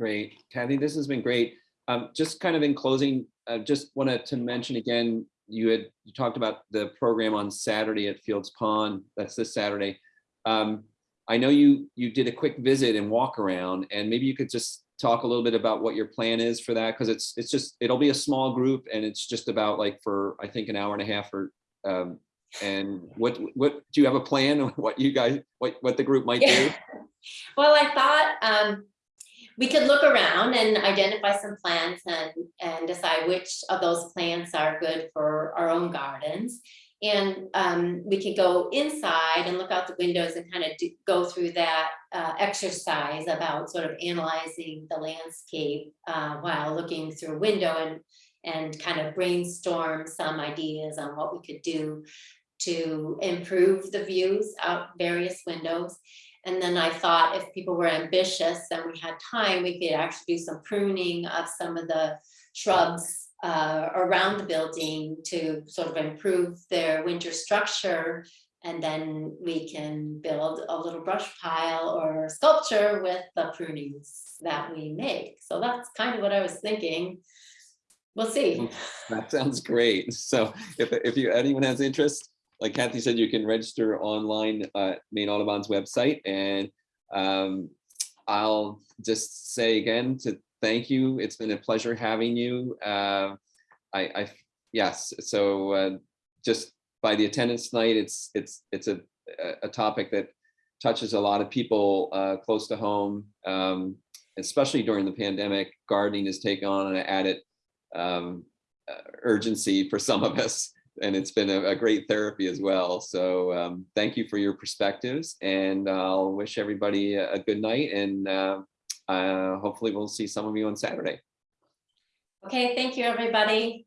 Great. Kathy, this has been great. Um, just kind of in closing, uh, just wanted to mention again, you had you talked about the program on Saturday at Fields Pond. That's this Saturday. Um, I know you you did a quick visit and walk around, and maybe you could just talk a little bit about what your plan is for that because it's it's just it'll be a small group and it's just about like for I think an hour and a half or um, and what what do you have a plan on what you guys what what the group might do? well, I thought um, we could look around and identify some plants and, and decide which of those plants are good for our own gardens. And um, we could go inside and look out the windows and kind of do, go through that uh, exercise about sort of analyzing the landscape uh, while looking through a window and, and kind of brainstorm some ideas on what we could do to improve the views out various windows. And then I thought if people were ambitious and we had time, we could actually do some pruning of some of the shrubs uh, around the building to sort of improve their winter structure. And then we can build a little brush pile or sculpture with the prunings that we make. So that's kind of what I was thinking. We'll see. That sounds great. So if, if you anyone has interest, like Kathy said, you can register online uh, Maine Audubon's website. And um, I'll just say again to thank you. It's been a pleasure having you. Uh, I, I, yes, so uh, just by the attendance tonight, it's, it's, it's a, a- a topic that touches a lot of people uh, close to home, um, especially during the pandemic. Gardening has taken on an added um, uh, urgency for some of us, and it's been a, a great therapy as well. So um, thank you for your perspectives, and I'll wish everybody a, a good night, and uh, uh, hopefully we'll see some of you on Saturday. Okay, thank you, everybody.